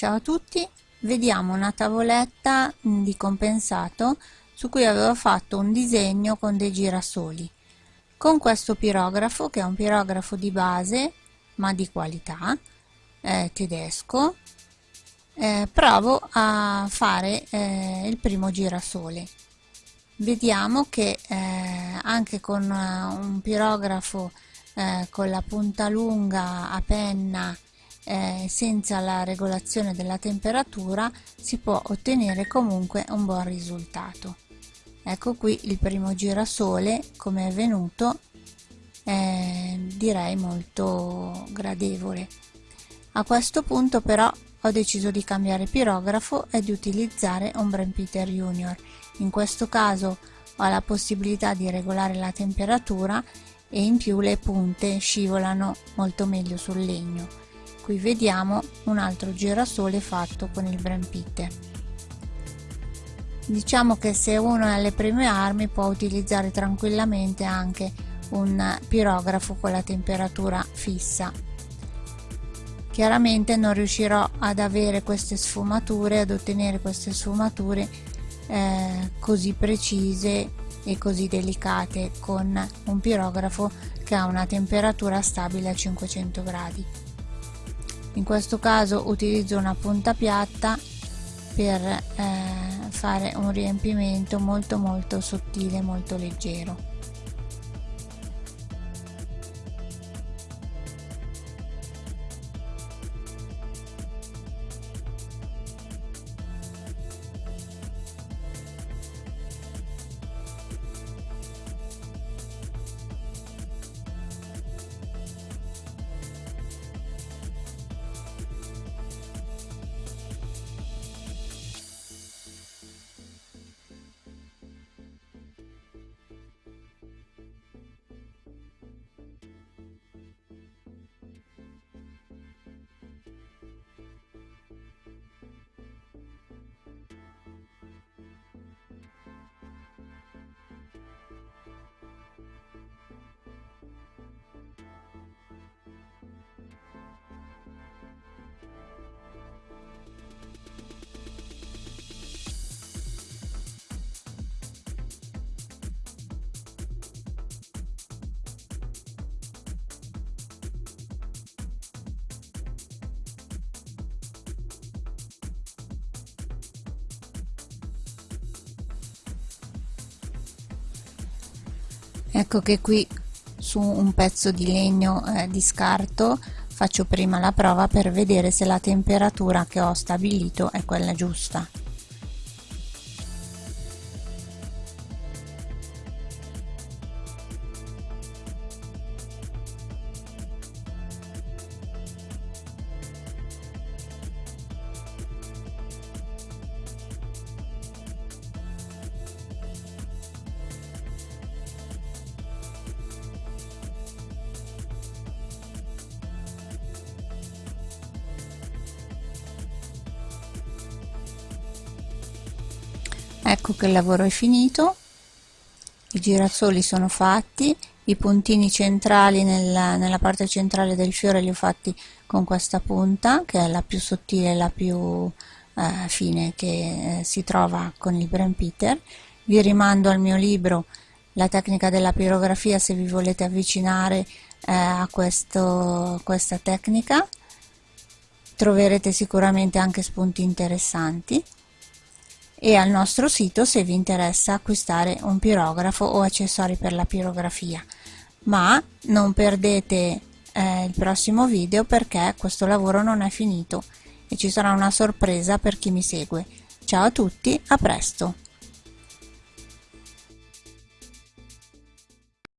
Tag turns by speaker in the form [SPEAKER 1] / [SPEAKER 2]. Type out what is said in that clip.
[SPEAKER 1] Ciao a tutti, vediamo una tavoletta mm, di compensato su cui avevo fatto un disegno con dei girasoli. Con questo pirografo, che è un pirografo di base ma di qualità, eh, tedesco, eh, provo a fare eh, il primo girasole. Vediamo che eh, anche con uh, un pirografo eh, con la punta lunga a penna eh, senza la regolazione della temperatura si può ottenere comunque un buon risultato. Ecco qui il primo girasole come è venuto eh, direi molto gradevole. A questo punto però ho deciso di cambiare pirografo e di utilizzare un Brand Junior. In questo caso ho la possibilità di regolare la temperatura e in più le punte scivolano molto meglio sul legno qui vediamo un altro girasole fatto con il Brand Peter diciamo che se uno è alle prime armi può utilizzare tranquillamente anche un pirografo con la temperatura fissa chiaramente non riuscirò ad avere queste sfumature ad ottenere queste sfumature eh, così precise e così delicate con un pirografo che ha una temperatura stabile a 500 gradi. In questo caso utilizzo una punta piatta per eh, fare un riempimento molto molto sottile, molto leggero. Ecco che qui su un pezzo di legno eh, di scarto faccio prima la prova per vedere se la temperatura che ho stabilito è quella giusta ecco che il lavoro è finito i girasoli sono fatti i puntini centrali nella, nella parte centrale del fiore li ho fatti con questa punta che è la più sottile la più eh, fine che eh, si trova con il Brand Peter. Vi rimando al mio libro la tecnica della pirografia se vi volete avvicinare eh, a questo, questa tecnica troverete sicuramente anche spunti interessanti e al nostro sito se vi interessa acquistare un pirografo o accessori per la pirografia. Ma non perdete eh, il prossimo video perché questo lavoro non è finito e ci sarà una sorpresa per chi mi segue. Ciao a tutti a presto